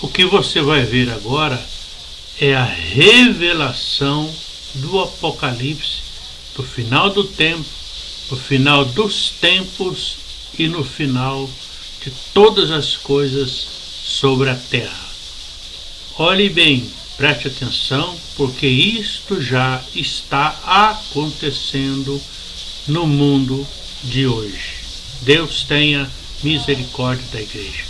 O que você vai ver agora é a revelação do Apocalipse, do final do tempo, do final dos tempos e no final de todas as coisas sobre a terra. Olhe bem, preste atenção, porque isto já está acontecendo no mundo de hoje. Deus tenha misericórdia da igreja.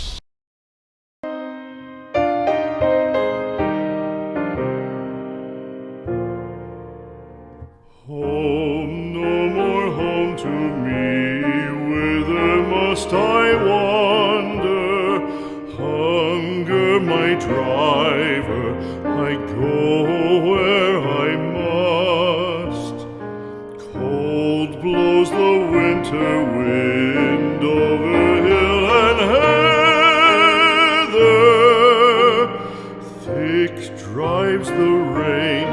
To me, whither must I wander? Hunger, my driver, I go where I must. Cold blows the winter wind over hill and heather. Thick drives the rain,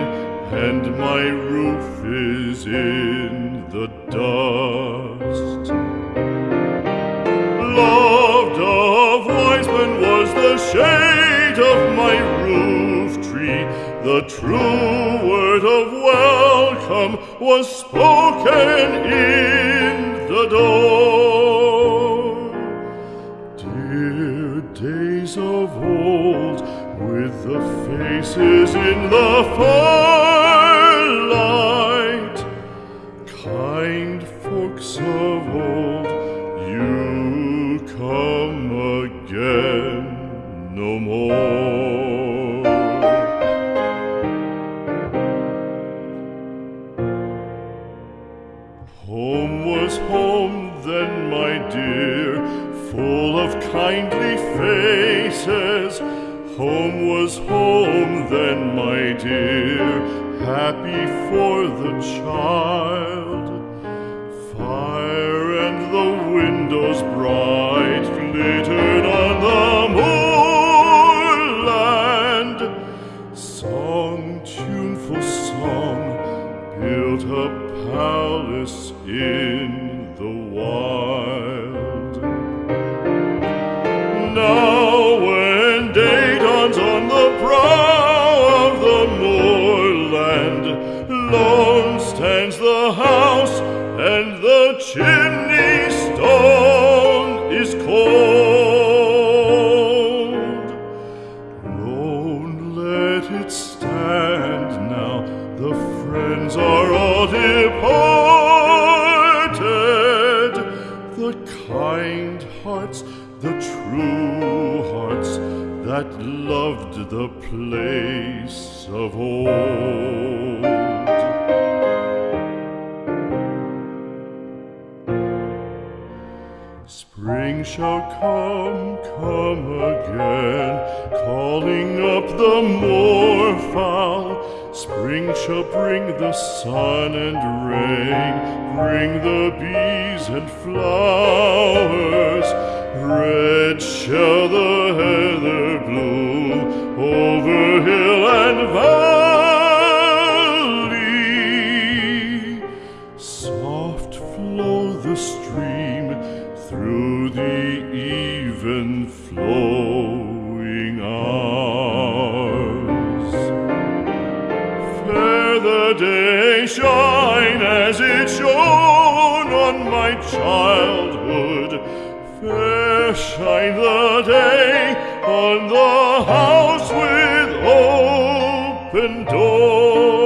and my roof is in the dust. Loved of wise men was the shade of my roof tree. The true word of welcome was spoken in the door. Dear days of old, with the faces in the firelight, folks of old, you come again no more. Home was home then, my dear, full of kindly faces. Home was home then, my dear, happy for the child. Windows bright glittered on the moorland. Song, tuneful song, built a palace in the wild. Now when day dawns on the brow of the moorland, lone stands the house and the chimney The kind hearts, the true hearts that loved the place of old. Spring shall come, come again, calling up the moorfowl. Spring shall bring the sun and rain, bring the bees and flowers. Red shall the heather bloom over hill and valley. Soft flow the stream through the even flowing hours. Fair the day shine as it shone on my childhood. Fair shine the day on the house with open door.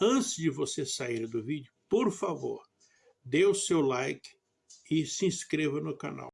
Antes de você sair do vídeo, por favor, dê o seu like e se inscreva no canal.